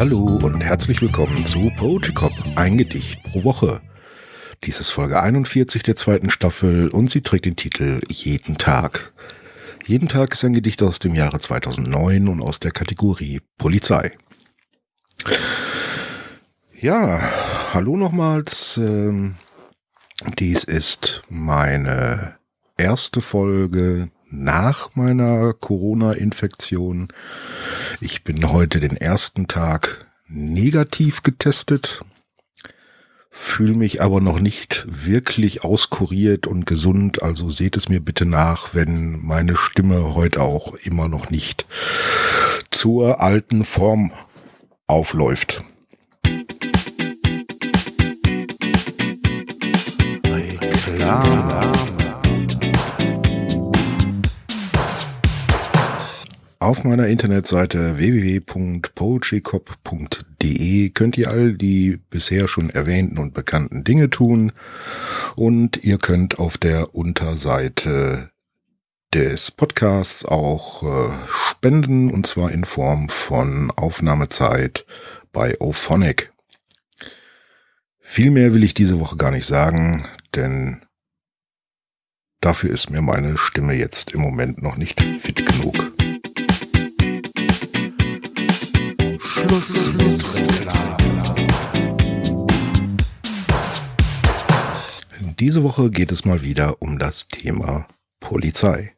Hallo und herzlich willkommen zu Poetry Cop, ein Gedicht pro Woche. Dies ist Folge 41 der zweiten Staffel und sie trägt den Titel Jeden Tag. Jeden Tag ist ein Gedicht aus dem Jahre 2009 und aus der Kategorie Polizei. Ja, hallo nochmals. Ähm, dies ist meine erste Folge nach meiner Corona-Infektion. Ich bin heute den ersten Tag negativ getestet, fühle mich aber noch nicht wirklich auskuriert und gesund, also seht es mir bitte nach, wenn meine Stimme heute auch immer noch nicht zur alten Form aufläuft. Reklame. Auf meiner Internetseite www.poetrycop.de könnt ihr all die bisher schon erwähnten und bekannten Dinge tun und ihr könnt auf der Unterseite des Podcasts auch äh, spenden und zwar in Form von Aufnahmezeit bei Ophonic. Viel mehr will ich diese Woche gar nicht sagen, denn dafür ist mir meine Stimme jetzt im Moment noch nicht fit genug. Schluss mit Reklame. Diese Woche geht es mal wieder um das Thema Polizei.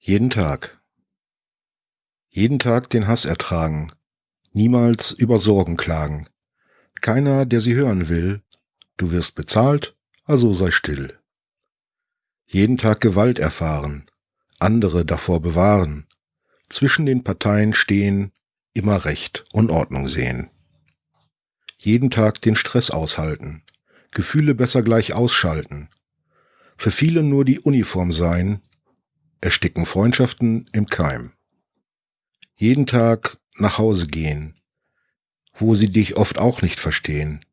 Jeden Tag. Jeden Tag den Hass ertragen. Niemals über Sorgen klagen. Keiner, der sie hören will. Du wirst bezahlt, also sei still jeden Tag Gewalt erfahren, andere davor bewahren, zwischen den Parteien stehen, immer Recht und Ordnung sehen. Jeden Tag den Stress aushalten, Gefühle besser gleich ausschalten, für viele nur die Uniform sein, ersticken Freundschaften im Keim. Jeden Tag nach Hause gehen, wo sie dich oft auch nicht verstehen.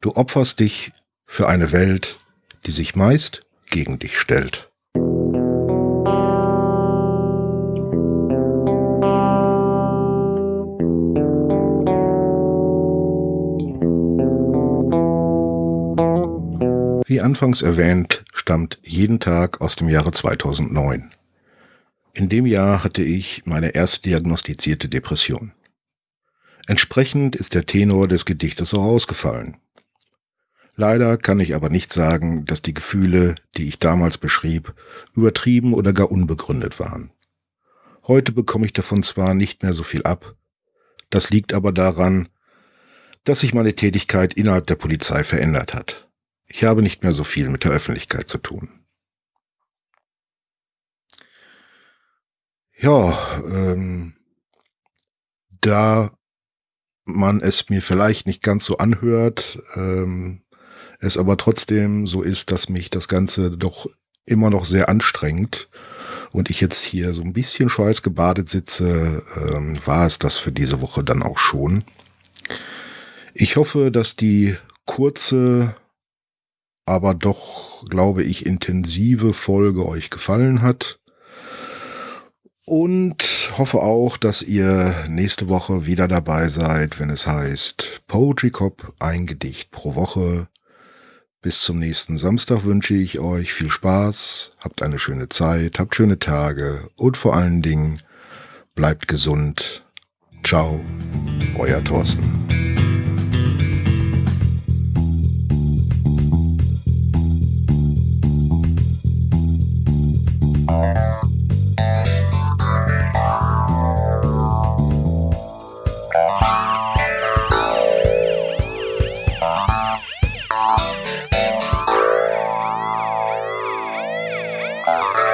Du opferst dich für eine Welt, die sich meist gegen dich stellt. Wie anfangs erwähnt, stammt jeden Tag aus dem Jahre 2009. In dem Jahr hatte ich meine erst diagnostizierte Depression. Entsprechend ist der Tenor des Gedichtes auch ausgefallen. Leider kann ich aber nicht sagen, dass die Gefühle, die ich damals beschrieb, übertrieben oder gar unbegründet waren. Heute bekomme ich davon zwar nicht mehr so viel ab, das liegt aber daran, dass sich meine Tätigkeit innerhalb der Polizei verändert hat. Ich habe nicht mehr so viel mit der Öffentlichkeit zu tun. Ja, ähm, da man es mir vielleicht nicht ganz so anhört, ähm, es aber trotzdem so ist, dass mich das Ganze doch immer noch sehr anstrengt und ich jetzt hier so ein bisschen schweißgebadet sitze, ähm, war es das für diese Woche dann auch schon. Ich hoffe, dass die kurze, aber doch, glaube ich, intensive Folge euch gefallen hat. Und hoffe auch, dass ihr nächste Woche wieder dabei seid, wenn es heißt Poetry Cop, ein Gedicht pro Woche. Bis zum nächsten Samstag wünsche ich euch viel Spaß, habt eine schöne Zeit, habt schöne Tage und vor allen Dingen bleibt gesund. Ciao, euer Thorsten. Bye.